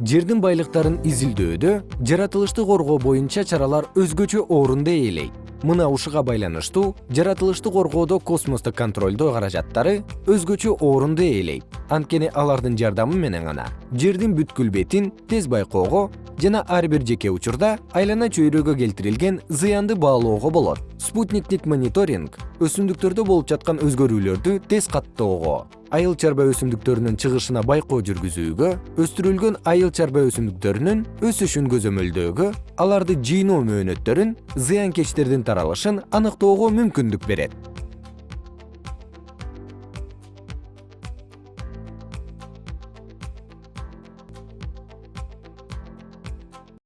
жердин байлыктарын изилдөөдө жаратылышты коргоо боюнча чаралар өзгөчө орунду ээлейт мына ушуга байланыштуу жаратылышты коргоодо космостук контролдоо каражаттары өзгөчө орунду ээлейт анткени алардын жардамы менен гана. Жердин бүткүл бетин тез байкоого жана ар бир жеке учурда айлана чөйрөгө келтирилген зыянды баалоого болот. Спутниктик мониторинг өсүмдүктөрдө болуп жаткан өзгөрүүлөрдү тез каттоого. Айыл чарба өсүмдүктөрүнүн чыгышына байкоо жүргүзүүгө өстүрүлгөн айыл чарба өсүмдүктөрүнүн өсүшүн көзөмөлдөөгө аларды жыйноо мөөнөттөрүн зыянкечтердин таралышын аныктоого мүмкүндүк берет